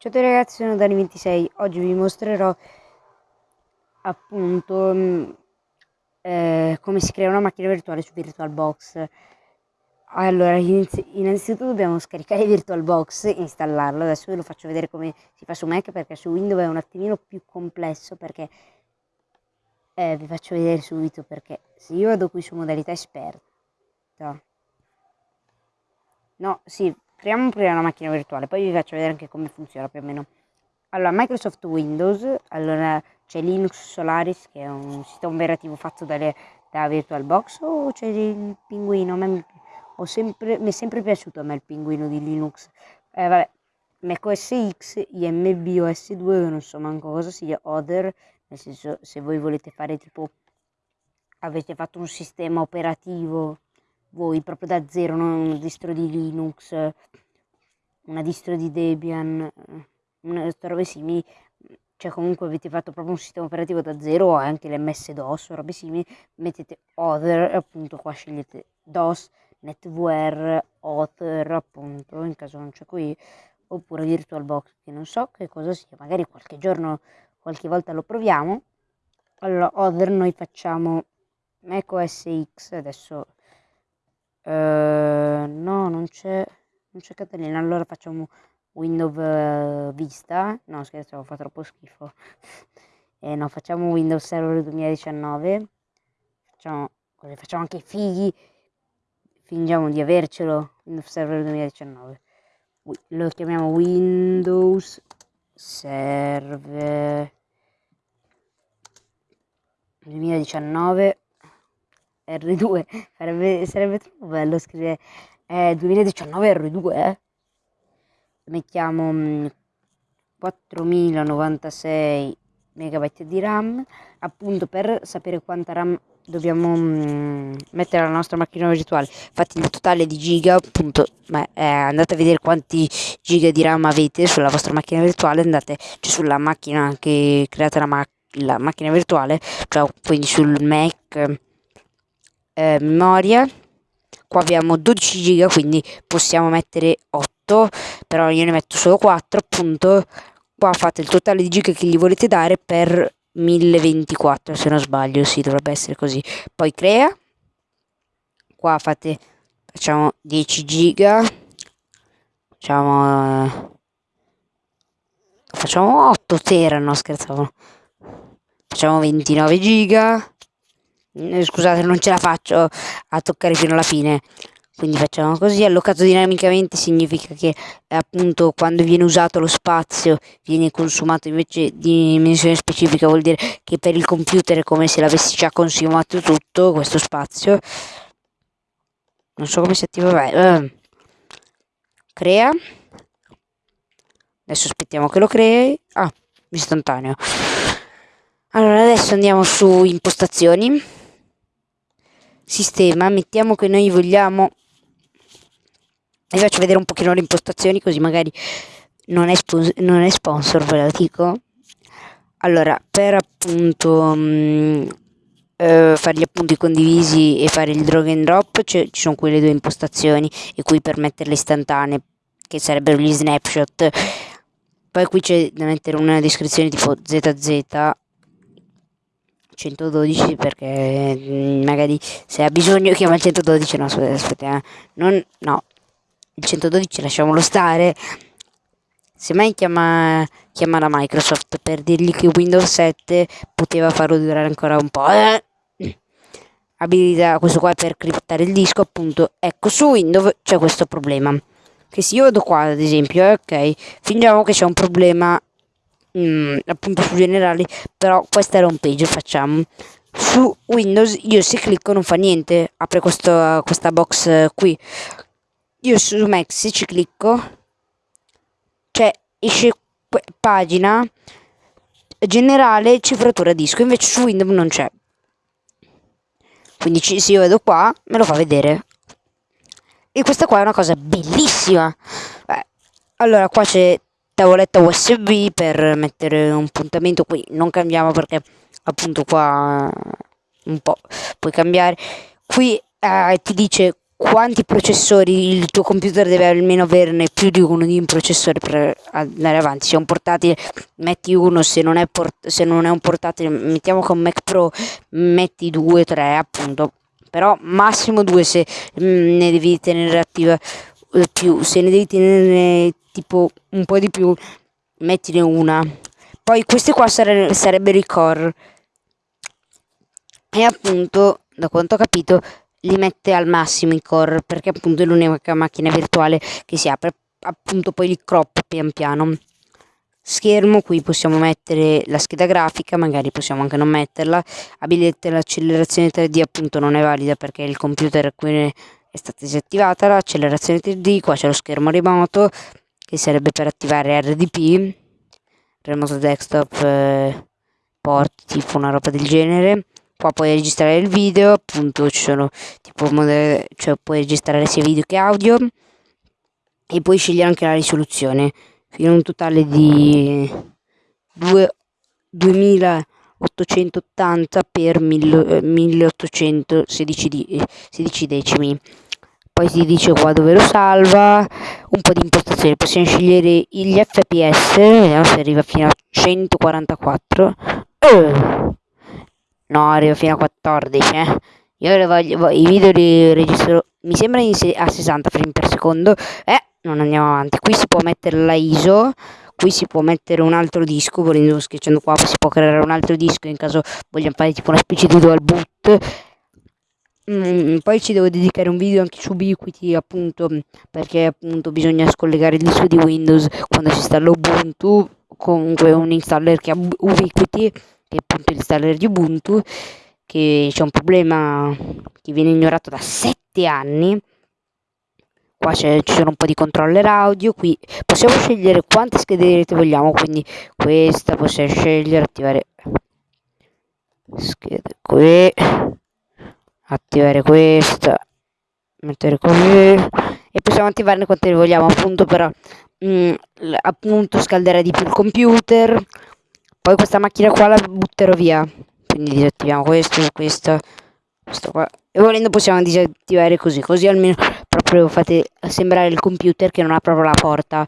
Ciao a tutti ragazzi, sono Dani26. Oggi vi mostrerò appunto mm, eh, come si crea una macchina virtuale su VirtualBox. Allora, innanzitutto dobbiamo scaricare VirtualBox e installarlo. Adesso ve lo faccio vedere come si fa su Mac perché su Windows è un attimino più complesso perché eh, vi faccio vedere subito perché se io vado qui su modalità esperta no, sì, creiamo prima una macchina virtuale, poi vi faccio vedere anche come funziona più o meno. Allora, Microsoft Windows, allora c'è Linux Solaris che è un sistema operativo fatto dalle, da VirtualBox o c'è il pinguino, me sempre, mi è sempre piaciuto a me il pinguino di Linux. Eh, vabbè, macOS X, IMBOS 2, non so manco cosa sia, Other, nel senso se voi volete fare tipo, avete fatto un sistema operativo voi proprio da zero, non una distro di Linux, una distro di Debian, una robe simili, cioè comunque avete fatto proprio un sistema operativo da zero anche l'MS DOS o robe simili, mettete Other appunto qua scegliete DOS, NetWare, Other appunto, in caso non c'è qui, oppure VirtualBox che non so che cosa sia, magari qualche giorno, qualche volta lo proviamo. Allora, Other noi facciamo macOS X, adesso c'è, non c'è Catalina. Allora facciamo Windows uh, Vista. No, scherzo, fa troppo schifo. eh, no, facciamo Windows Server 2019. Facciamo, facciamo anche i fighi. Fingiamo di avercelo. Windows Server 2019. Lo chiamiamo Windows Server 2019 R2, sarebbe, sarebbe troppo bello scrivere eh, 2019 R2, eh? Mettiamo 4096 mm, megabyte di RAM, appunto per sapere quanta RAM dobbiamo mh, mettere alla nostra macchina virtuale. Infatti il totale di giga, appunto, beh, eh, andate a vedere quanti giga di RAM avete sulla vostra macchina virtuale, andate cioè, sulla macchina che create la, ma la macchina virtuale, cioè quindi sul Mac eh, memoria qua abbiamo 12 giga quindi possiamo mettere 8 però io ne metto solo 4 appunto qua fate il totale di giga che gli volete dare per 1024 se non sbaglio sì dovrebbe essere così. Poi crea qua fate facciamo 10 giga facciamo facciamo 8 tera no scherzavo. Facciamo 29 giga scusate non ce la faccio a toccare fino alla fine. Quindi facciamo così. Allocato dinamicamente significa che appunto quando viene usato lo spazio viene consumato invece di dimensione specifica vuol dire che per il computer è come se l'avessi già consumato tutto questo spazio. Non so come si attiva beh, crea. Adesso aspettiamo che lo crei. Ah istantaneo. Allora adesso andiamo su impostazioni sistema mettiamo che noi vogliamo. Vi faccio vedere un pochino le impostazioni così magari non è, non è sponsor ve lo dico. Allora per appunto mh, mm, eh, fare gli appunti condivisi e fare il drag and drop ci sono quelle due impostazioni e qui per metterle istantanee che sarebbero gli snapshot. Poi qui c'è da mettere una descrizione tipo zz 112 perché mm, magari se ha bisogno chiama il 112 no aspetta eh. non, no il 112 lasciamolo stare se mai chiama, chiama la Microsoft per dirgli che Windows 7 poteva farlo durare ancora un po' eh. abilità questo qua per criptare il disco appunto ecco su Windows c'è questo problema che se io vado qua ad esempio eh, ok fingiamo che c'è un problema mh, mm, appunto su generali però questa è la home page facciamo. Su windows io se clicco non fa niente apre questo, questa box eh, qui. Io su mac se ci clicco cioè esce pagina generale cifratura disco invece su windows non c'è. Quindi se io vedo qua me lo fa vedere. E questa qua è una cosa bellissima. Beh, allora qua c'è tavoletta USB per mettere un puntamento qui non cambiamo perché appunto qua un po' puoi cambiare. Qui eh, ti dice quanti processori il tuo computer deve almeno averne più di uno di un processore per andare avanti. Se è un portatile metti uno se non è, se non è un portatile mettiamo con Mac Pro metti due tre appunto. Però massimo due se mm, ne devi tenere attiva eh, più se ne devi tenere tipo un po' di più mettine una. Poi questi qua sare sarebbero i core e appunto da quanto ho capito li mette al massimo i core perché appunto è l'unica macchina virtuale che si apre appunto poi li crop pian piano. Schermo qui possiamo mettere la scheda grafica magari possiamo anche non metterla. Abilita l'accelerazione 3D appunto non è valida perché il computer qui è stata disattivata l'accelerazione 3D qua c'è lo schermo remoto che sarebbe per attivare RDP remoto desktop eh, port tipo una roba del genere. Qua puoi registrare il video appunto ci sono tipo cioè puoi registrare sia video che audio. E puoi scegliere anche la risoluzione. Fino a un totale di 2, 2880 per 1816 di, 16 decimi poi si dice qua dove lo salva un po' di impostazioni possiamo scegliere gli fps vediamo se arriva fino a 144 oh No, arrivo fino a 14, eh. Io le voglio, i video li registro, mi sembra a 60 frame per secondo. Eh, non andiamo avanti. Qui si può mettere la ISO, qui si può mettere un altro disco, volendo schiacciando qua si può creare un altro disco in caso vogliamo fare tipo una specie di dual boot. Mm, poi ci devo dedicare un video anche su Ubiquiti appunto perché appunto bisogna scollegare il disco di Windows quando si installa Ubuntu comunque un installer che ha Ubiquiti che è appunto l'installer di Ubuntu che c'è un problema che viene ignorato da 7 anni. Qua ci sono un po' di controller audio qui possiamo scegliere quante schede di rete vogliamo quindi questa possiamo scegliere attivare schede qui attivare questa mettere qui e possiamo attivarne quante vogliamo appunto però mh, mm, appunto scalderà di più il computer poi questa macchina qua la butterò via. Quindi disattiviamo questo, questo, questo qua. E volendo possiamo disattivare così, così almeno proprio fate sembrare il computer che non ha proprio la porta.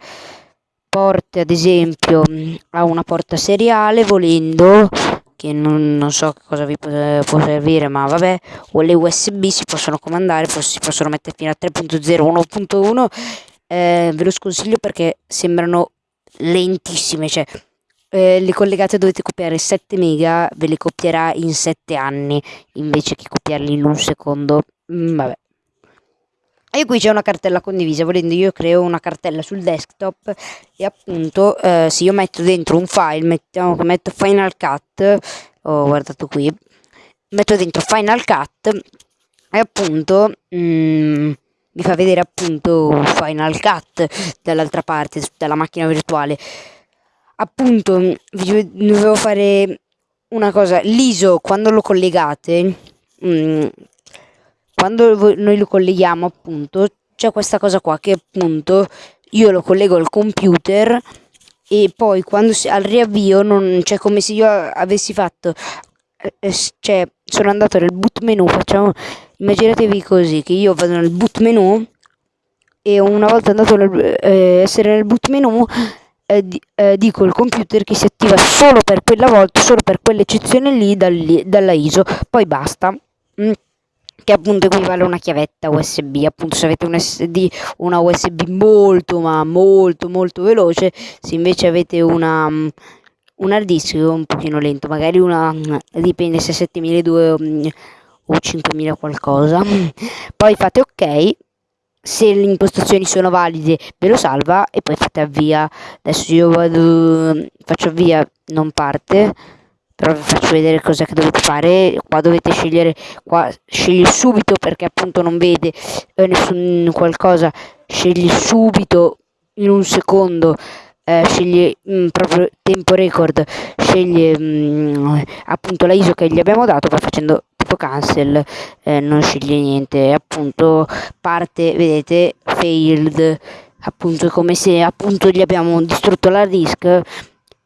Porte ad esempio ha una porta seriale volendo che non, non, so cosa vi può, può, servire ma vabbè o le usb si possono comandare si possono mettere fino a 3.0 1.1 eh, ve lo sconsiglio perché sembrano lentissime cioè eh, le collegate dovete copiare 7 mega, ve le copierà in 7 anni invece che copiarli in un secondo. Mm, vabbè. E qui c'è una cartella condivisa, volendo io creo una cartella sul desktop e appunto eh, se io metto dentro un file, mettiamo che metto Final Cut, ho guardato qui, metto dentro Final Cut e appunto mm, mi fa vedere appunto Final Cut dall'altra parte, dalla macchina virtuale. Appunto vi dovevo fare una cosa l'ISO quando lo collegate mm, quando noi lo colleghiamo appunto c'è questa cosa qua che appunto io lo collego al computer e poi quando si, al riavvio non c'è come se io avessi fatto eh, cioè sono andato nel boot menu facciamo immaginatevi così che io vado nel boot menu e una volta andato nel, eh, essere nel boot menu eh, eh, dico il computer che si attiva solo per quella volta, solo per quell'eccezione lì dal, dalla ISO, poi basta. Mm che appunto equivale a una chiavetta USB appunto se avete un SD una USB molto ma molto molto veloce se invece avete una um, un hard disk un pochino lento magari una dipende se 7200 um, o 5000 qualcosa. Poi fate ok se le impostazioni sono valide ve lo salva e poi fate avvia. Adesso io vado faccio avvia non parte però vi faccio vedere cosa che dovete fare. Qua dovete scegliere qua scegli subito perché appunto non vede eh, nessun qualcosa. Scegli subito in un secondo eh, sceglie mh, mm, proprio tempo record. Sceglie mh, mm, appunto la ISO che gli abbiamo dato poi facendo tipo cancel eh, non sceglie niente. Appunto parte vedete failed. Appunto come se appunto gli abbiamo distrutto la disk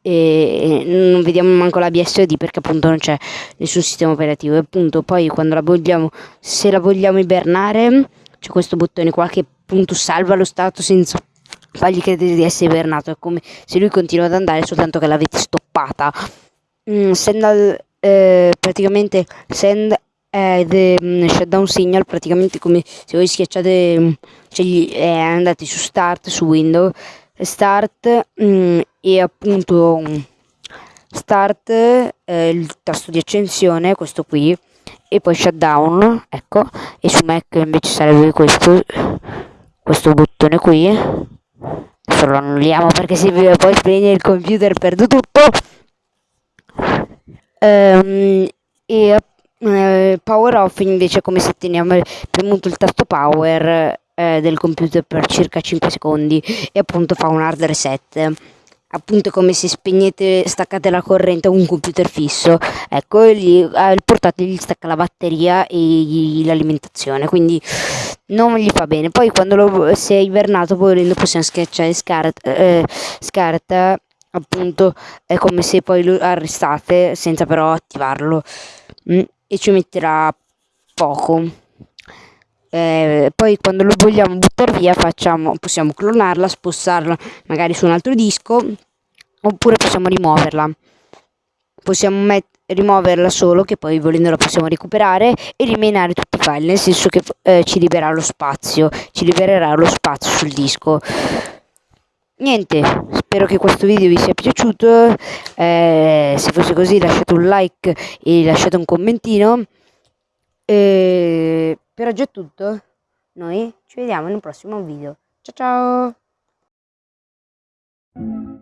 e non vediamo manco la BSD perché appunto non c'è nessun sistema operativo e appunto poi quando la vogliamo se la vogliamo ibernare c'è questo bottone qua che appunto salva lo stato senza fargli credere di essere ibernato. È come se lui continua ad andare soltanto che l'avete stoppata. Mm, send al, eh, praticamente send eh, um, shutdown signal praticamente come se voi schiacciate mm, cioè eh, andate su start su window start mm, e appunto start eh, il tasto di accensione questo qui e poi shutdown ecco. E su mac invece sarebbe questo questo bottone qui. Adesso lo annulliamo perché se poi spegne il computer perdo tutto. Ehm, e eh, power off invece come se teniamo premuto il tasto power eh, del computer per circa 5 secondi e appunto fa un hard reset appunto come se spegnete staccate la corrente a un computer fisso. Ecco gli, eh, il portatile gli stacca la batteria e l'alimentazione. Quindi non gli fa bene. Poi quando lo, si è ibernato volendo possiamo schiacciare. Scarta, eh, scarta appunto è come se poi lo arrestate senza però attivarlo. Mm, e ci metterà poco eh, poi quando lo vogliamo buttare via facciamo, possiamo clonarla, spostarla magari su un altro disco oppure possiamo rimuoverla. Possiamo rimuoverla solo che poi volendo la possiamo recuperare e rimenare tutti i file nel senso che eh, ci libererà lo spazio ci libererà lo spazio sul disco. Niente spero che questo video vi sia piaciuto eh, se fosse così lasciate un like e lasciate un commentino e per oggi è tutto. Noi ci vediamo in un prossimo video. Ciao ciao